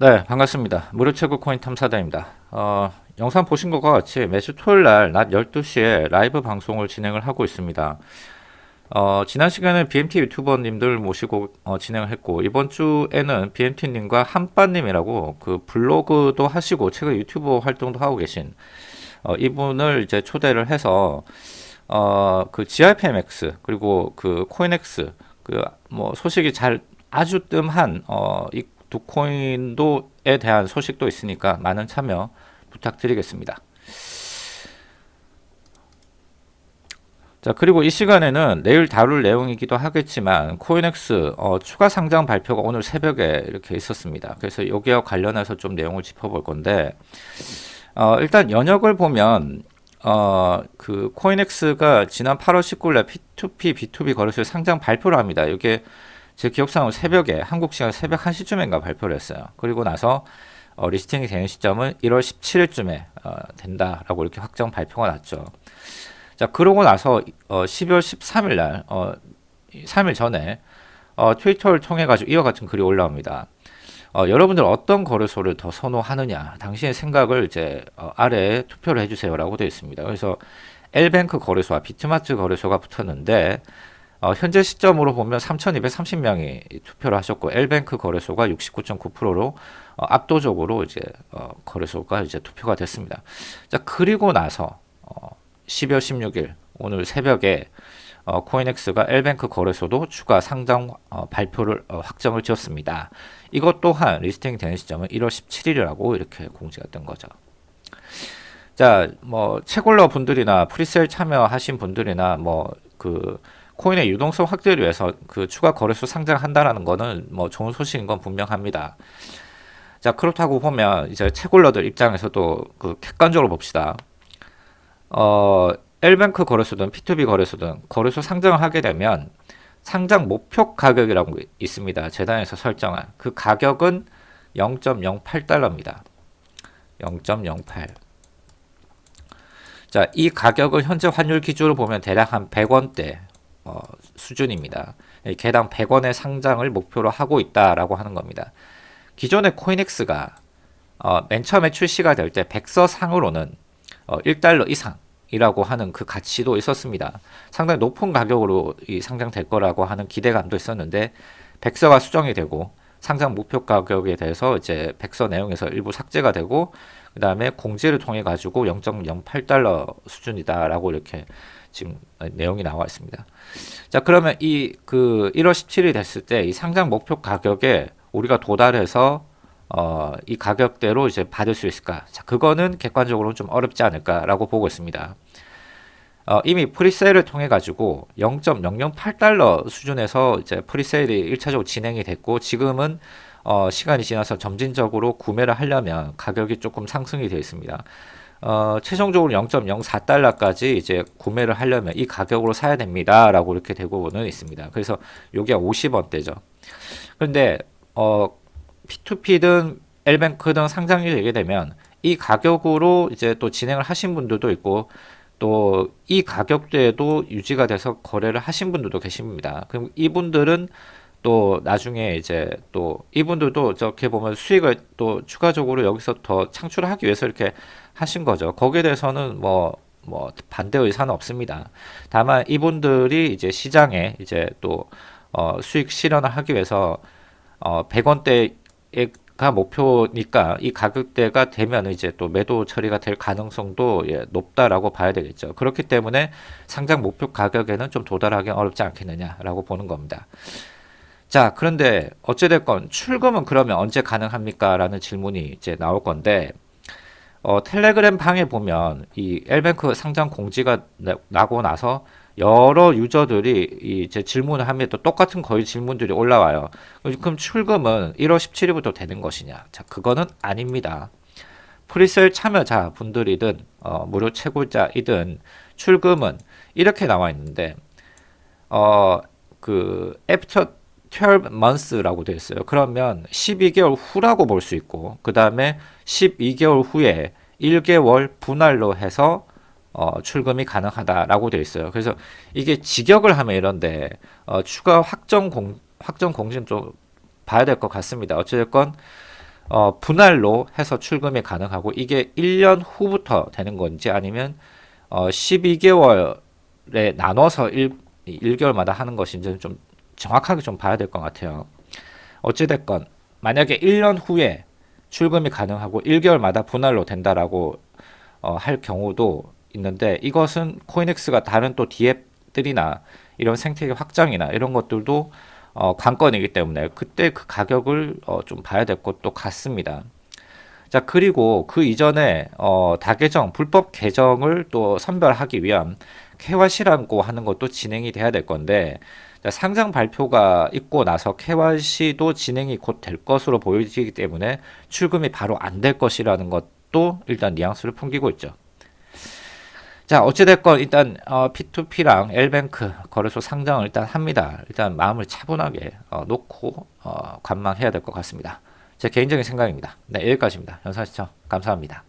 네, 반갑습니다. 무료 최고 코인 탐사다입니다. 어, 영상 보신 것과 같이 매주 토요일 날 낮 12시에 라이브 방송을 진행을 하고 있습니다. 어, 지난 시간에 BMT 유튜버님들 모시고 어, 진행을 했고 이번 주에는 BMT님과 한빠님이라고 그 블로그도 하시고 최근 유튜브 활동도 하고 계신 어, 이분을 이제 초대를 해서 어, 그 GRPMX 그리고 그 코인엑스 그 뭐 소식이 잘 아주 뜸한 어, 이 두 코인도에 대한 소식도 있으니까 많은 참여 부탁드리겠습니다. 자 그리고 이 시간에는 내일 다룰 내용이기도 하겠지만 코인엑스 어, 추가 상장 발표가 오늘 새벽에 이렇게 있었습니다. 그래서 여기와 관련해서 좀 내용을 짚어볼 건데 어, 일단 연역을 보면 어, 그 코인엑스가 지난 8월 19일 P2P, B2B 거래소에 상장 발표를 합니다. 이게 제 기억상으로 새벽에 한국 시간 새벽 1시쯤인가 발표를 했어요. 그리고 나서 어, 리스팅이 되는 시점은 1월 17일쯤에 어, 된다라고 이렇게 확정 발표가 났죠. 자 그러고 나서 어, 12월 13일 날 어, 3일 전에 어, 트위터를 통해 가지고 이와 같은 글이 올라옵니다. 어, 여러분들 어떤 거래소를 더 선호하느냐 당신의 생각을 이제 어, 아래에 투표를 해주세요라고 되어 있습니다. 그래서 엘뱅크 거래소와 비트마트 거래소가 붙었는데 어, 현재 시점으로 보면 3,230명이 투표를 하셨고 엘뱅크 거래소가 69.9%로 어, 압도적으로 이제 어, 거래소가 이제 투표가 됐습니다. 자 그리고 나서 12월 16일 오늘 새벽에 어, 코인엑스가 엘뱅크 거래소도 추가 상장 어, 발표를 어, 확정을 지었습니다. 이것 또한 listing 되는 시점은 1월 17일이라고 이렇게 공지가 된 거죠. 자, 뭐 채굴러 분들이나 pre-sale 참여하신 분들이나 뭐그 코인의 유동성 확대를 위해서 그 추가 거래소 상장한다라는 거는 뭐 좋은 소식인 건 분명합니다. 자 그렇다고 보면 이제 채굴러들 입장에서도 그 객관적으로 봅시다. 어 엘뱅크 거래소든 P2B 거래소든 거래소 상장을 하게 되면 상장 목표 가격이라고 있습니다. 재단에서 설정한 그 가격은 0.08달러입니다. 0.08 자, 이 가격을 현재 환율 기준으로 보면 대략 한 100원대 어, 수준입니다. 개당 100원의 상장을 목표로 하고 있다라고 하는 겁니다. 기존의 코인엑스가 어, 맨 처음에 출시가 될 때 백서상으로는 어, 1달러 이상이라고 하는 그 가치도 있었습니다. 상당히 높은 가격으로 이 상장될 거라고 하는 기대감도 있었는데 백서가 수정이 되고 상장 목표 가격에 대해서 이제 백서 내용에서 일부 삭제가 되고 그 다음에 공지를 통해 가지고 0.08달러 수준이다라고 이렇게 지금 내용이 나와 있습니다. 자 그러면 이 그 1월 17일 됐을 때 이 상장 목표 가격에 우리가 도달해서 어, 이 가격대로 이제 받을 수 있을까? 자, 그거는 객관적으로 좀 어렵지 않을까라고 보고 있습니다. 어, 이미 프리세일을 통해 가지고 0.008달러 수준에서 이제 프리세일이 1차적으로 진행이 됐고 지금은 어, 시간이 지나서 점진적으로 구매를 하려면 가격이 조금 상승이 되어 있습니다. 어, 최종적으로 0.04달러까지 이제 구매를 하려면 이 가격으로 사야 됩니다. 라고 이렇게 되고는 있습니다. 그래서 요게 50원대죠. 근데, 어, P2P든 엘뱅크든 상장이 되게 되면 이 가격으로 이제 또 진행을 하신 분들도 있고 또 이 가격대에도 유지가 돼서 거래를 하신 분들도 계십니다. 그럼 이분들은 또 나중에 이제 또 이분들도 저렇게 보면 수익을 또 추가적으로 여기서 더 창출하기 위해서 이렇게 하신 거죠. 거기에 대해서는 뭐, 뭐, 반대 의사는 없습니다. 다만 이분들이 이제 시장에 이제 또, 어, 수익 실현을 하기 위해서, 어, 100원대가 목표니까 이 가격대가 되면 이제 또 매도 처리가 될 가능성도 예, 높다라고 봐야 되겠죠. 그렇기 때문에 상장 목표 가격에는 좀 도달하기 어렵지 않겠느냐라고 보는 겁니다. 자, 그런데 어찌됐건 출금은 그러면 언제 가능합니까? 라는 질문이 이제 나올 건데, 어, 텔레그램 방에 보면 이 엘뱅크 상장 공지가 나 고 나서 여러 유저들이 이제 질문을 하면 또 똑같은 거의 질문들이 올라와요. 그럼 출금은 1월 17일부터 되는 것이냐? 자, 그거는 아닙니다. presale 참여자 분들이든 어, 무료 채굴자이든 출금은 이렇게 나와 있는데 어, 그 after 12 months라고 되어 있어요. 그러면 12개월 후라고 볼 수 있고 그 다음에 12개월 후에 1개월 분할로 해서 어, 출금이 가능하다라고 되어 있어요. 그래서 이게 직역을 하면 이런데 어, 추가 확정 공 확정 공지는 좀 봐야 될 것 같습니다. 어찌됐건 어, 분할로 해서 출금이 가능하고 이게 1년 후부터 되는 건지 아니면 어, 12개월에 나눠서 1, 1개월마다 하는 것인지 좀 정확하게 좀 봐야 될 것 같아요. 어찌됐건 만약에 1년 후에 출금이 가능하고 1개월마다 분할로 된다라고 어, 할 경우도 있는데 이것은 코인엑스가 다른 또 디앱들이나 이런 생태계 확장이나 이런 것들도 어, 관건이기 때문에 그때 그 가격을 어, 좀 봐야 될 것도 같습니다. 자 그리고 그 이전에 어, 다계정 불법 계정을 또 선별하기 위한 KYC라고 하는 것도 진행이 돼야 될 건데 자, 상장 발표가 있고 나서 KYC도 진행이 곧 될 것으로 보여지기 때문에 출금이 바로 안 될 것이라는 것도 일단 뉘앙스를 풍기고 있죠. 자 어찌됐건 일단 어, P2P랑 L뱅크 거래소 상장을 일단 합니다. 일단 마음을 차분하게 어, 놓고 어, 관망해야 될 것 같습니다. 제 개인적인 생각입니다. 네 여기까지입니다. 영상 시청 감사합니다.